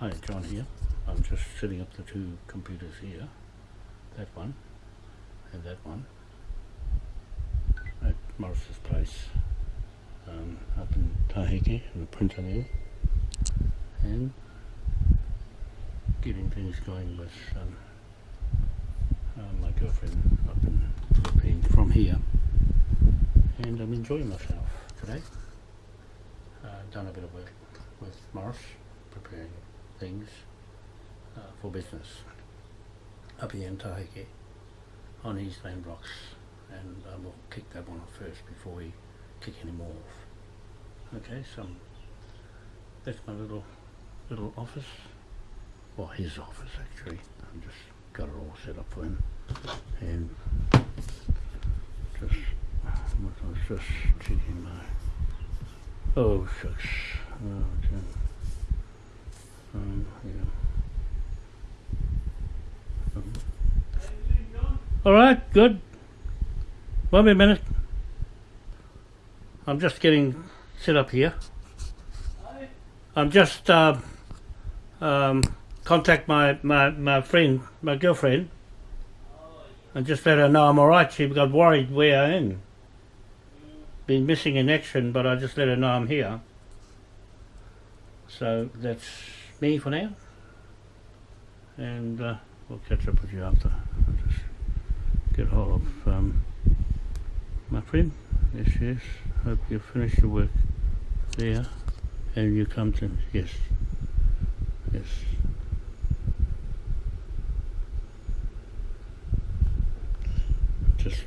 Hi, John here. I'm just setting up the two computers here. That one and that one at Morris's place um, up in Tahiti in the printer there and getting things going with um, uh, my girlfriend up in Philippines from here and I'm enjoying myself today. Uh, done a bit of work with Morris preparing things uh, for business up here in Tahiti on East Land blocks and uh, we'll kick that one off first before we kick any more off. Okay, so that's my little little office. Well, his office actually. I've just got it all set up for him. And just, I was just checking my, oh shucks. Oh, Jim. Um, yeah. Um, all right, good. Wait a minute. I'm just getting set up here. I'm just uh, um, contact my, my, my friend, my girlfriend, and just let her know I'm alright. She got worried where I am. Been missing in action, but I just let her know I'm here. So that's me for now. And uh, we'll catch up with you after. I'll just get hold of um, my friend. Yes, yes. Hope you finish your work there and you come to yes. Yes. Just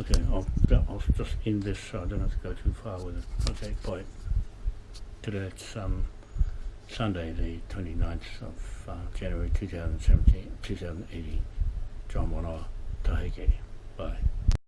okay, I'll I'll just end this so I don't have to go too far with it. Okay, bye. Today it's um Sunday the 29th of uh, January 2017, 2018. John Wanoa, Tahike. Bye.